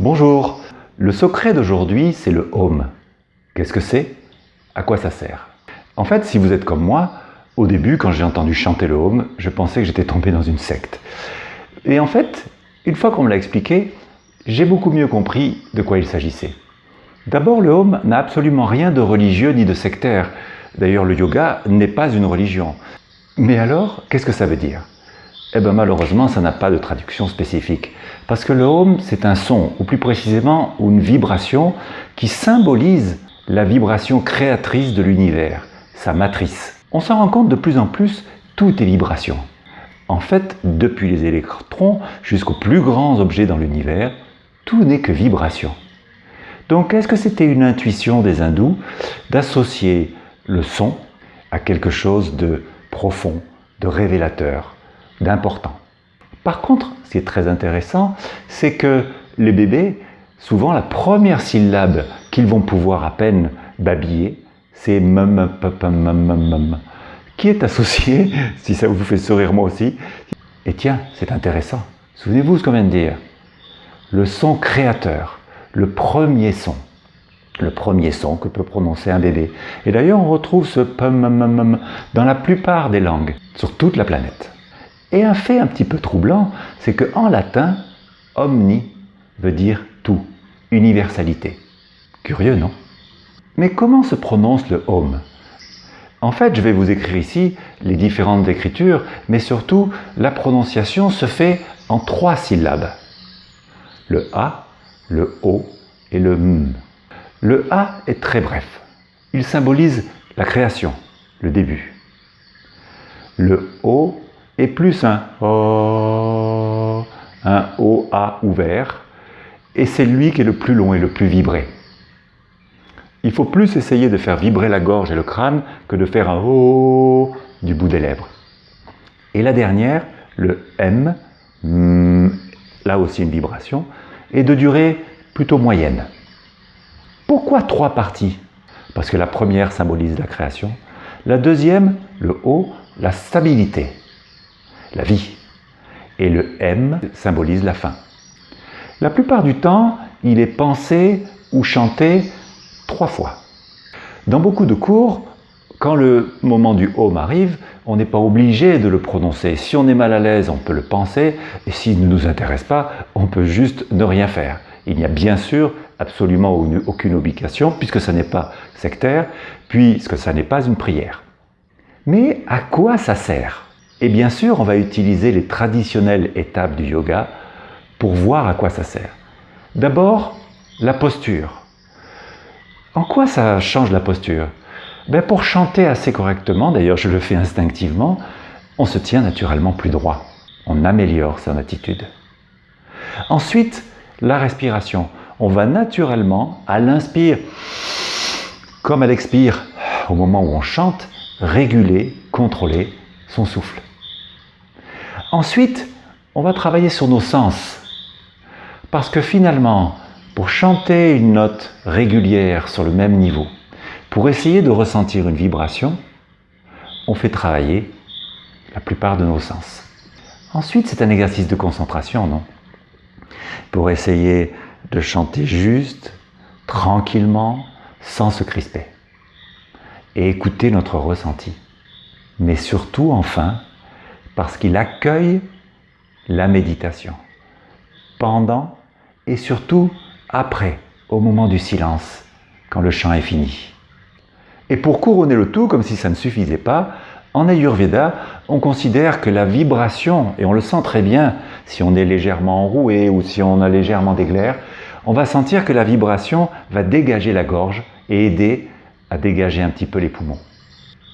Bonjour, le secret d'aujourd'hui c'est le home. Qu'est-ce que c'est? À quoi ça sert? En fait, si vous êtes comme moi, au début quand j'ai entendu chanter le home, je pensais que j'étais tombé dans une secte. Et en fait, une fois qu'on me l'a expliqué, j'ai beaucoup mieux compris de quoi il s'agissait. D'abord, le home n'a absolument rien de religieux ni de sectaire. D'ailleurs, le yoga n'est pas une religion. Mais alors, qu'est-ce que ça veut dire? Eh bien malheureusement, ça n'a pas de traduction spécifique. Parce que le home, c'est un son, ou plus précisément une vibration, qui symbolise la vibration créatrice de l'univers, sa matrice. On s'en rend compte de plus en plus, tout est vibration. En fait, depuis les électrons jusqu'aux plus grands objets dans l'univers, tout n'est que vibration. Donc, est-ce que c'était une intuition des hindous d'associer le son à quelque chose de profond, de révélateur, d'important? Par contre, ce qui est très intéressant, c'est que les bébés, souvent la première syllabe qu'ils vont pouvoir à peine babiller, c'est mum, qui est associé, si ça vous fait sourire moi aussi, et tiens, c'est intéressant, souvenez-vous ce qu'on vient de dire, le son créateur, le premier son, le premier son que peut prononcer un bébé. Et d'ailleurs, on retrouve ce pum dans la plupart des langues, sur toute la planète. Et un fait un petit peu troublant, c'est qu'en latin, omni veut dire tout, universalité. Curieux, non? Mais comment se prononce le home En fait, je vais vous écrire ici les différentes écritures, mais surtout, la prononciation se fait en trois syllabes. Le A, le O et le M. Le A est très bref. Il symbolise la création, le début. Le O et plus un O, un OA ouvert, et c'est lui qui est le plus long et le plus vibré. Il faut plus essayer de faire vibrer la gorge et le crâne que de faire un O du bout des lèvres. Et la dernière, le M, là aussi une vibration, est de durée plutôt moyenne. Pourquoi trois parties? Parce que la première symbolise la création, la deuxième, le O, la stabilité la vie. Et le M symbolise la fin. La plupart du temps, il est pensé ou chanté trois fois. Dans beaucoup de cours, quand le moment du home arrive, on n'est pas obligé de le prononcer. Si on est mal à l'aise, on peut le penser, et s'il ne nous intéresse pas, on peut juste ne rien faire. Il n'y a bien sûr absolument aucune obligation, puisque ce n'est pas sectaire, puisque ça n'est pas une prière. Mais à quoi ça sert? Et bien sûr, on va utiliser les traditionnelles étapes du yoga pour voir à quoi ça sert. D'abord, la posture. En quoi ça change la posture? Ben Pour chanter assez correctement, d'ailleurs je le fais instinctivement, on se tient naturellement plus droit. On améliore son attitude. Ensuite, la respiration. On va naturellement, à l'inspire, comme à l'expire, au moment où on chante, réguler, contrôler son souffle. Ensuite, on va travailler sur nos sens. Parce que finalement, pour chanter une note régulière sur le même niveau, pour essayer de ressentir une vibration, on fait travailler la plupart de nos sens. Ensuite, c'est un exercice de concentration, non? Pour essayer de chanter juste, tranquillement, sans se crisper. Et écouter notre ressenti. Mais surtout, enfin, parce qu'il accueille la méditation pendant et surtout après, au moment du silence, quand le chant est fini. Et pour couronner le tout, comme si ça ne suffisait pas, en Ayurveda, on considère que la vibration, et on le sent très bien si on est légèrement enroué ou si on a légèrement des glaires, on va sentir que la vibration va dégager la gorge et aider à dégager un petit peu les poumons.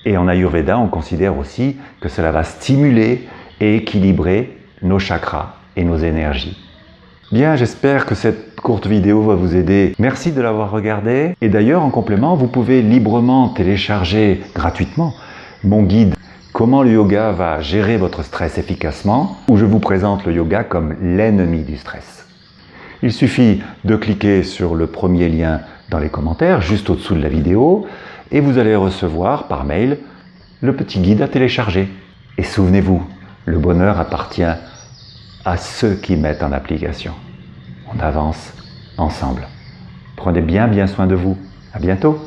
Et en Ayurveda, on considère aussi que cela va stimuler et équilibrer nos chakras et nos énergies. Bien, j'espère que cette courte vidéo va vous aider. Merci de l'avoir regardé. Et d'ailleurs, en complément, vous pouvez librement télécharger gratuitement mon guide « Comment le yoga va gérer votre stress efficacement » où je vous présente le yoga comme l'ennemi du stress. Il suffit de cliquer sur le premier lien dans les commentaires, juste au-dessous de la vidéo, et vous allez recevoir par mail le petit guide à télécharger. Et souvenez-vous, le bonheur appartient à ceux qui mettent en application. On avance ensemble. Prenez bien bien soin de vous. À bientôt